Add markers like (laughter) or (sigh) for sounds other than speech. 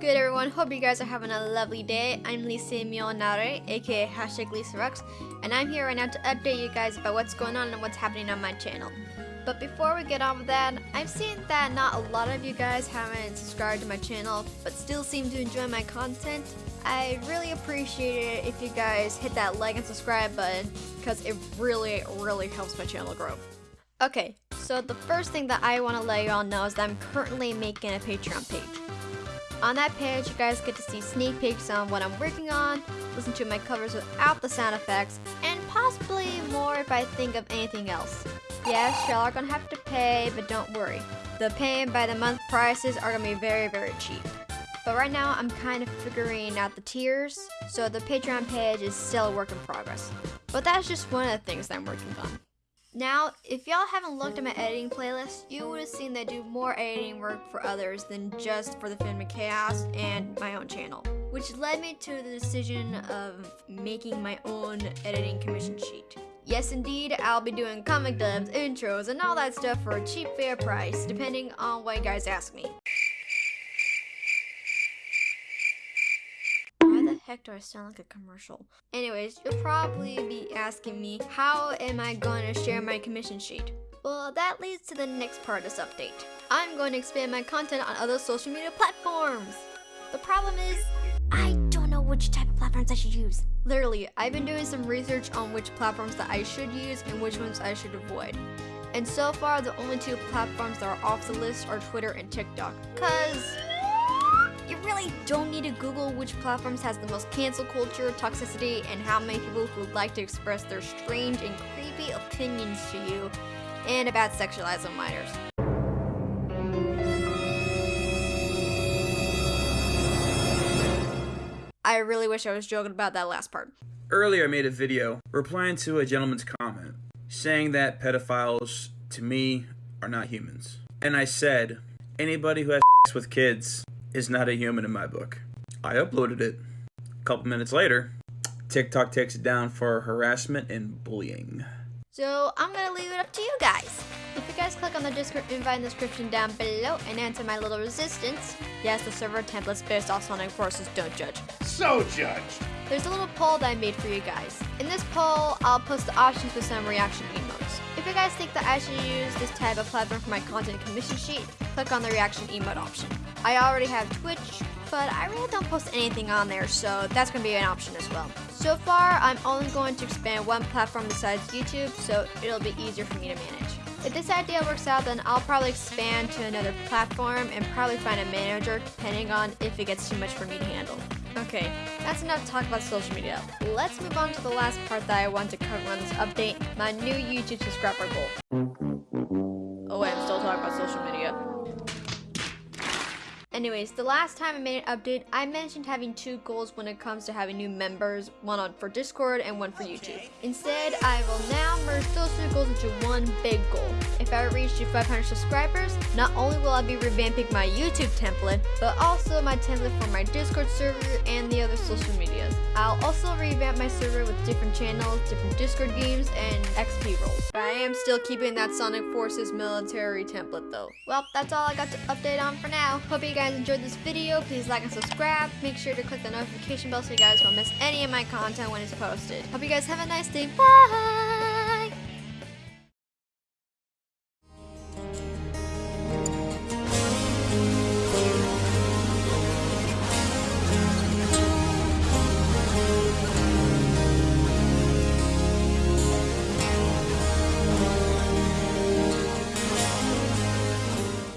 good everyone? Hope you guys are having a lovely day. I'm Lisa Mionare, aka hashtag Lisa Rux, and I'm here right now to update you guys about what's going on and what's happening on my channel. But before we get on with that, I've seen that not a lot of you guys haven't subscribed to my channel, but still seem to enjoy my content. I really appreciate it if you guys hit that like and subscribe button, because it really, really helps my channel grow. Okay, so the first thing that I want to let you all know is that I'm currently making a Patreon page. On that page, you guys get to see sneak peeks on what I'm working on, listen to my covers without the sound effects, and possibly more if I think of anything else. Yes, y'all are gonna have to pay, but don't worry. The paying by the month prices are gonna be very, very cheap. But right now, I'm kind of figuring out the tiers, so the Patreon page is still a work in progress. But that's just one of the things that I'm working on. Now, if y'all haven't looked at my editing playlist, you would have seen that I do more editing work for others than just for the Film Chaos and my own channel. Which led me to the decision of making my own editing commission sheet. Yes indeed, I'll be doing comic dubs, intros, and all that stuff for a cheap fair price, depending on what you guys ask me. Do I sound like a commercial? Anyways, you'll probably be asking me, how am I to share my commission sheet? Well, that leads to the next part of this update. I'm going to expand my content on other social media platforms. The problem is, I don't know which type of platforms I should use. Literally, I've been doing some research on which platforms that I should use and which ones I should avoid. And so far, the only two platforms that are off the list are Twitter and TikTok. Cause you really don't need to Google which platforms has the most cancel culture, toxicity, and how many people would like to express their strange and creepy opinions to you, and about sexualizing minors. I really wish I was joking about that last part. Earlier I made a video replying to a gentleman's comment saying that pedophiles, to me, are not humans. And I said, anybody who has (laughs) with kids is not a human in my book. I uploaded it. A couple minutes later, TikTok takes it down for harassment and bullying. So I'm gonna leave it up to you guys. If you guys click on the Discord invite in the description down below and answer my little resistance, yes, the server templates based off Sonic Forces don't judge. So judge. There's a little poll that I made for you guys. In this poll, I'll post the options for some reaction emotes. If you guys think that I should use this type of platform for my content commission sheet, click on the reaction emote option. I already have Twitch, but I really don't post anything on there, so that's to be an option as well. So far, I'm only going to expand one platform besides YouTube, so it'll be easier for me to manage. If this idea works out, then I'll probably expand to another platform and probably find a manager, depending on if it gets too much for me to handle. Okay, that's enough talk about social media. Let's move on to the last part that I want to cover on this update, my new YouTube subscriber goal. Oh wait, I'm still talking about social media. Anyways, the last time I made an update, I mentioned having two goals when it comes to having new members, one on for Discord and one for YouTube. Instead, I will now merge those two goals into one big goal. If I reach to 500 subscribers, not only will I be revamping my YouTube template, but also my template for my Discord server and the other social medias. I'll also revamp my server with different channels, different Discord games, and XP roles. But I am still keeping that Sonic Forces military template though. Well, that's all I got to update on for now. Hope you guys guys enjoyed this video, please like and subscribe. Make sure to click the notification bell so you guys won't miss any of my content when it's posted. Hope you guys have a nice day. Bye!